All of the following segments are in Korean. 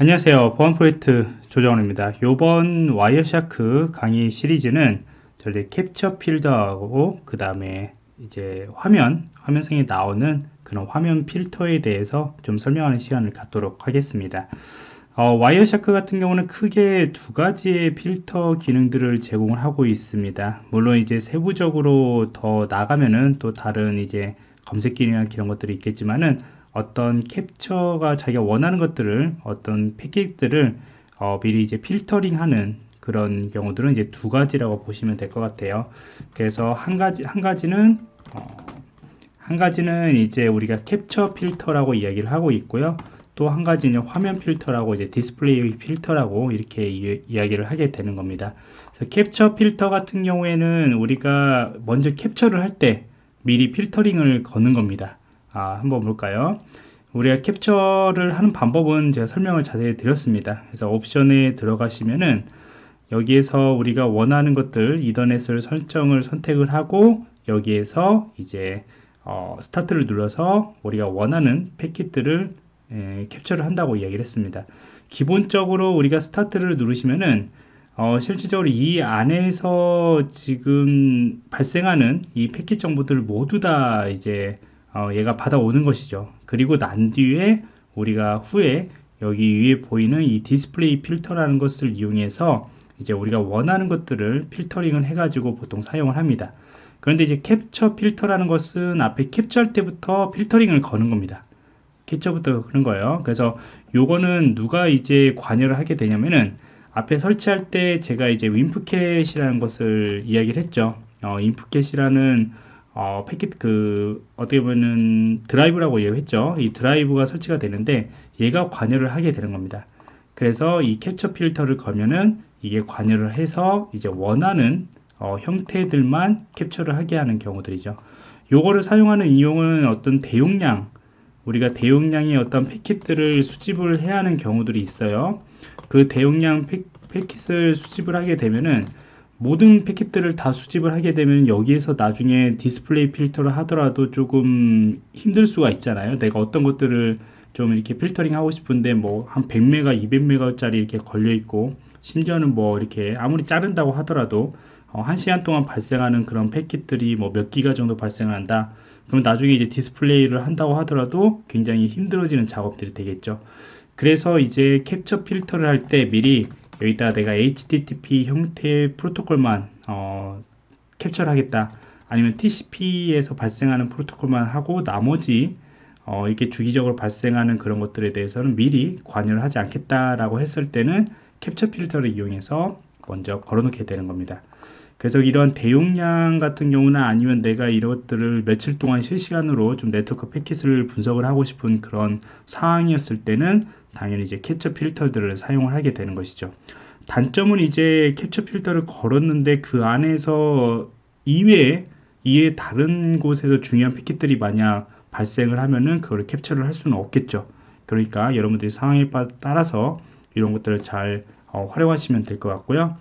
안녕하세요. 보안 프로젝트 조정원입니다. 이번 Wireshark 강의 시리즈는 저희 캡처 필더하고 그 다음에 이제 화면 화면상에 나오는 그런 화면 필터에 대해서 좀 설명하는 시간을 갖도록 하겠습니다. 어, Wireshark 같은 경우는 크게 두 가지의 필터 기능들을 제공을 하고 있습니다. 물론 이제 세부적으로 더 나가면은 또 다른 이제 검색 기능이나 이런 것들이 있겠지만은 어떤 캡처가 자기가 원하는 것들을 어떤 패킷들을 어, 미리 이제 필터링하는 그런 경우들은 이제 두 가지라고 보시면 될 것 같아요. 그래서 한 가지 한 가지는 어, 한 가지는 이제 우리가 캡처 필터라고 이야기를 하고 있고요. 또 한 가지는 화면 필터라고 이제 디스플레이 필터라고 이렇게 이, 이야기를 하게 되는 겁니다. 캡처 필터 같은 경우에는 우리가 먼저 캡처를 할 때 미리 필터링을 거는 겁니다. 아, 한번 볼까요? 우리가 캡처를 하는 방법은 제가 설명을 자세히 드렸습니다. 그래서 옵션에 들어가시면은 여기에서 우리가 원하는 것들 이더넷을 설정을 선택을 하고 여기에서 이제 어, 스타트를 눌러서 우리가 원하는 패킷들을 에, 캡처를 한다고 이야기를 했습니다. 기본적으로 우리가 스타트를 누르시면은 어, 실질적으로 이 안에서 지금 발생하는 이 패킷 정보들을 모두 다 이제 어, 얘가 받아오는 것이죠. 그리고 난 뒤에 우리가 후에 여기 위에 보이는 이 디스플레이 필터라는 것을 이용해서 이제 우리가 원하는 것들을 필터링을 해가지고 보통 사용을 합니다. 그런데 이제 캡처 필터라는 것은 앞에 캡처할 때부터 필터링을 거는 겁니다. 캡처부터 그런 거예요. 그래서 요거는 누가 이제 관여를 하게 되냐면은 앞에 설치할 때 제가 이제 WinPcap이라는 것을 이야기를 했죠. 어, WinPcap이라는 어, 패킷 그 어떻게 보면은 드라이브라고 얘기했죠. 이 드라이브가 설치가 되는데 얘가 관여를 하게 되는 겁니다. 그래서 이 캡처 필터를 걸면은 이게 관여를 해서 이제 원하는 어, 형태들만 캡처를 하게 하는 경우들이죠. 요거를 사용하는 이유는 어떤 대용량 우리가 대용량의 어떤 패킷들을 수집을 해야 하는 경우들이 있어요. 그 대용량 패, 패킷을 수집을 하게 되면은 모든 패킷들을 다 수집을 하게 되면 여기에서 나중에 디스플레이 필터를 하더라도 조금 힘들 수가 있잖아요. 내가 어떤 것들을 좀 이렇게 필터링 하고 싶은데 뭐 한 100메가 200메가 짜리 이렇게 걸려 있고 심지어는 뭐 이렇게 아무리 자른다고 하더라도 어, 한 시간 동안 발생하는 그런 패킷들이 뭐 몇 기가 정도 발생을 한다. 그럼 나중에 이제 디스플레이를 한다고 하더라도 굉장히 힘들어지는 작업들이 되겠죠. 그래서 이제 캡처 필터를 할 때 미리 여기다 내가 HTTP 형태의 프로토콜만 어, 캡처를 하겠다 아니면 TCP에서 발생하는 프로토콜만 하고 나머지 어, 이렇게 주기적으로 발생하는 그런 것들에 대해서는 미리 관여를 하지 않겠다라고 했을 때는 캡처 필터를 이용해서 먼저 걸어놓게 되는 겁니다. 그래서 이런 대용량 같은 경우나 아니면 내가 이것들을 며칠 동안 실시간으로 좀 네트워크 패킷을 분석을 하고 싶은 그런 상황이었을 때는 당연히 이제 캡처 필터들을 사용을 하게 되는 것이죠. 단점은 이제 캡처 필터를 걸었는데 그 안에서 이외에 이외 다른 곳에서 중요한 패킷들이 만약 발생을 하면은 그걸 캡처를 할 수는 없겠죠. 그러니까 여러분들이 상황에 따라서 이런 것들을 잘 어, 활용하시면 될 것 같고요.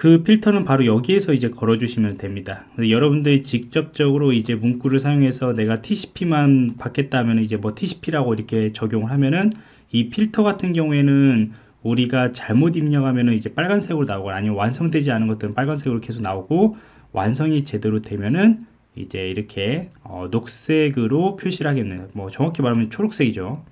그 필터는 바로 여기에서 이제 걸어 주시면 됩니다. 여러분들이 직접적으로 이제 문구를 사용해서 내가 TCP만 받겠다면 이제 뭐 TCP라고 이렇게 적용을 하면은 이 필터 같은 경우에는 우리가 잘못 입력하면은 이제 빨간색으로 나오고 아니면 완성되지 않은 것들은 빨간색으로 계속 나오고 완성이 제대로 되면은 이제 이렇게 어, 녹색으로 표시를 하겠네요. 뭐 정확히 말하면 초록색이죠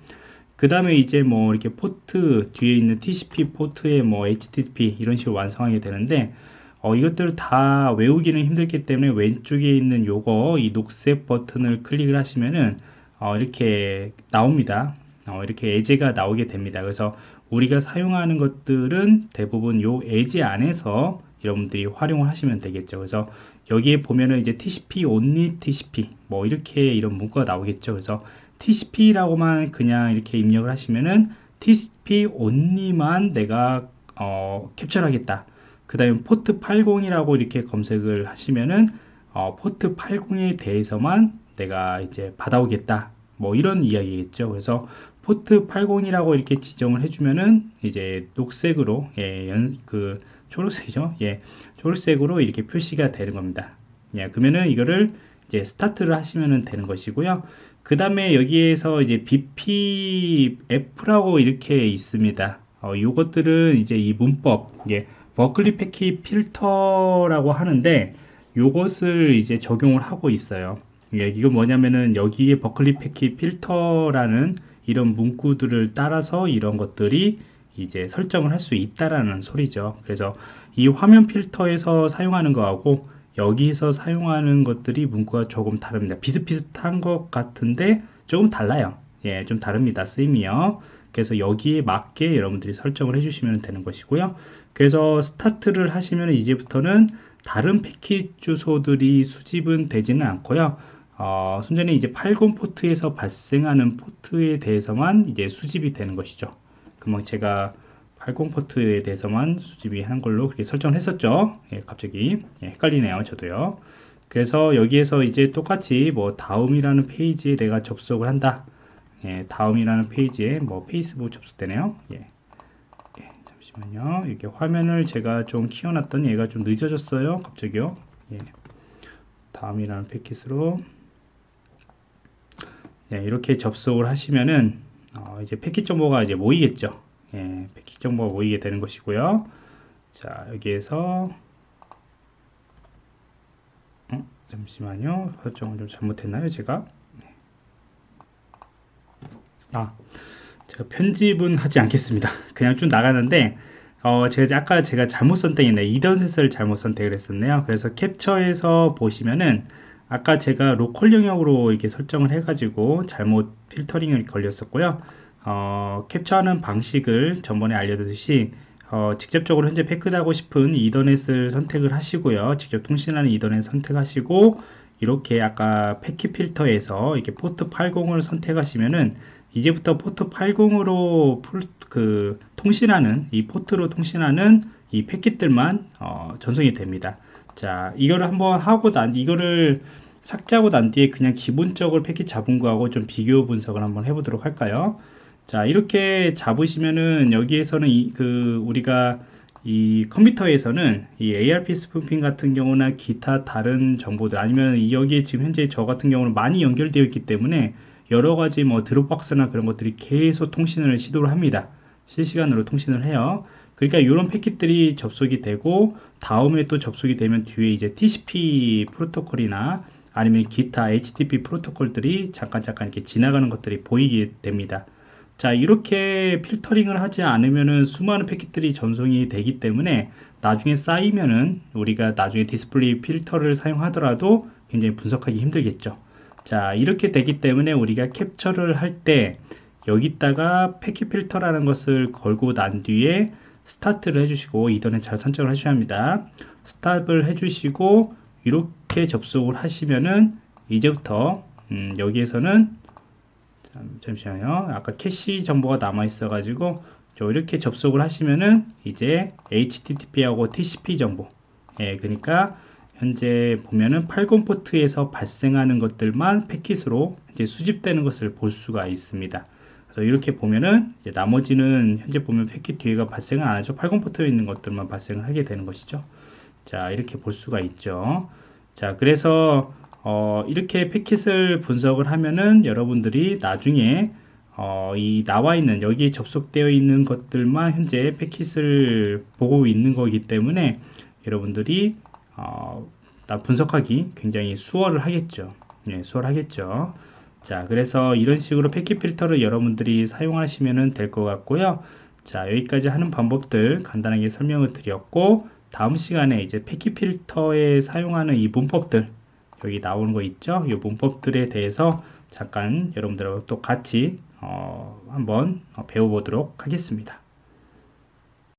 그 다음에 이제 뭐 이렇게 포트 뒤에 있는 TCP 포트에 뭐 HTTP 이런 식으로 완성하게 되는데 어, 이것들을 다 외우기는 힘들기 때문에 왼쪽에 있는 요거 이 녹색 버튼을 클릭을 하시면은 어, 이렇게 나옵니다. 어, 이렇게 에제가 나오게 됩니다. 그래서 우리가 사용하는 것들은 대부분 요 에제 안에서 여러분들이 활용을 하시면 되겠죠. 그래서 여기에 보면은 이제 TCP only TCP 뭐 이렇게 이런 문구가 나오겠죠. 그래서 TCP라고만 그냥 이렇게 입력을 하시면은 TCP only만 내가 어, 캡처를 하겠다. 그 다음에 포트 80이라고 이렇게 검색을 하시면은 어, 포트 80에 대해서만 내가 이제 받아오겠다. 뭐 이런 이야기겠죠. 그래서 포트 80이라고 이렇게 지정을 해주면은 이제 녹색으로 예, 연, 그 초록색이죠. 예, 초록색으로 이렇게 표시가 되는 겁니다. 예, 그러면은 이거를 이제 스타트를 하시면 되는 것이고요. 그 다음에 여기에서 이제 BPF라고 이렇게 있습니다. 어, 요것들은 이제 이 문법, 이게 버클리 패킷 필터라고 하는데 요것을 이제 적용을 하고 있어요. 예, 이거 뭐냐면은 여기에 버클리 패킷 필터라는 이런 문구들을 따라서 이런 것들이 이제 설정을 할 수 있다라는 소리죠. 그래서 이 화면 필터에서 사용하는 거하고 여기서 사용하는 것들이 문구가 조금 다릅니다. 비슷비슷한 것 같은데 조금 달라요. 예, 좀 다릅니다. 쓰임이요. 그래서 여기에 맞게 여러분들이 설정을 해주시면 되는 것이고요. 그래서 스타트를 하시면 이제부터는 다른 패킷 주소들이 수집은 되지는 않고요. 어, 순전히 이제 80 포트에서 발생하는 포트에 대해서만 이제 수집이 되는 것이죠. 그러면 제가 80 포트에 대해서만 수집이 한 걸로 그렇게 설정을 했었죠. 예, 갑자기 예, 헷갈리네요. 저도요. 그래서 여기에서 이제 똑같이 뭐 다음이라는 페이지에 내가 접속을 한다. 예, 다음이라는 페이지에 뭐 페이스북 접속되네요. 예. 예, 잠시만요. 이렇게 화면을 제가 좀 키워놨더니 얘가 좀 늦어졌어요. 갑자기요. 예. 다음이라는 패킷으로 예, 이렇게 접속을 하시면은 어, 이제 패킷 정보가 이제 모이겠죠. 예, 패킷 정보가 모이게 되는 것이고요. 자, 여기에서 어, 잠시만요. 설정을 좀 잘못했나요, 제가? 네. 아, 제가 편집은 하지 않겠습니다. 그냥 쭉 나가는데 어, 제가 아까 제가 잘못 선택했네. 이던셋을 잘못 선택을 했었네요. 그래서 캡처에서 보시면은 아까 제가 로컬 영역으로 이렇게 설정을 해가지고 잘못 필터링을 걸렸었고요. 어, 캡처하는 방식을 전번에 알려드렸듯이 어, 직접적으로 현재 패크하고 싶은 이더넷을 선택을 하시고요. 직접 통신하는 이더넷 선택하시고 이렇게 아까 패킷 필터에서 이렇게 포트 80을 선택하시면은 이제부터 포트 80으로 그 통신하는 이 포트로 통신하는 이 패킷들만 어, 전송이 됩니다. 자, 이거를 한번 하고 난 이거를 삭제하고 난 뒤에 그냥 기본적으로 패킷 잡은 거하고 좀 비교 분석을 한번 해보도록 할까요? 자 이렇게 잡으시면은 여기에서는 이, 그 우리가 이 컴퓨터에서는 이 ARP spoofing 같은 경우나 기타 다른 정보들 아니면 여기에 지금 현재 저 같은 경우는 많이 연결되어 있기 때문에 여러 가지 뭐 Dropbox나 그런 것들이 계속 통신을 시도를 합니다. 실시간으로 통신을 해요. 그러니까 이런 패킷들이 접속이 되고 다음에 또 접속이 되면 뒤에 이제 TCP 프로토콜이나 아니면 기타 HTTP 프로토콜들이 잠깐 잠깐 이렇게 지나가는 것들이 보이게 됩니다. 자 이렇게 필터링을 하지 않으면은 수많은 패킷들이 전송이 되기 때문에 나중에 쌓이면은 우리가 나중에 디스플레이 필터를 사용하더라도 굉장히 분석하기 힘들겠죠. 자 이렇게 되기 때문에 우리가 캡처를 할 때 여기다가 패킷 필터라는 것을 걸고 난 뒤에 스타트를 해주시고 이더넷 잘 선정을 하셔야 합니다. stop을 해주시고 이렇게 접속을 하시면은 이제부터 음, 여기에서는 잠시만요. 아까 캐시 정보가 남아 있어 가지고 이렇게 접속을 하시면은 이제 HTTP하고 TCP 정보 예, 그러니까 현재 보면은 80 포트에서 발생하는 것들만 패킷으로 이제 수집되는 것을 볼 수가 있습니다. 그래서 이렇게 보면은 나머지는 현재 보면 패킷 뒤에가 발생을 안 하죠. 80 포트에 있는 것들만 발생을 하게 되는 것이죠. 자, 이렇게 볼 수가 있죠. 자, 그래서 어, 이렇게 패킷을 분석을 하면은 여러분들이 나중에 어, 이 나와 있는 여기에 접속되어 있는 것들만 현재 패킷을 보고 있는 거기 때문에 여러분들이 어, 분석하기 굉장히 수월을 하겠죠. 네, 수월하겠죠. 자, 그래서 이런 식으로 패킷 필터를 여러분들이 사용하시면 될 것 같고요. 자, 여기까지 하는 방법들 간단하게 설명을 드렸고 다음 시간에 이제 패킷 필터에 사용하는 이 문법들 여기 나오는 거 있죠? 이 문법들에 대해서 잠깐 여러분들하고 또 같이 어, 한번 배워보도록 하겠습니다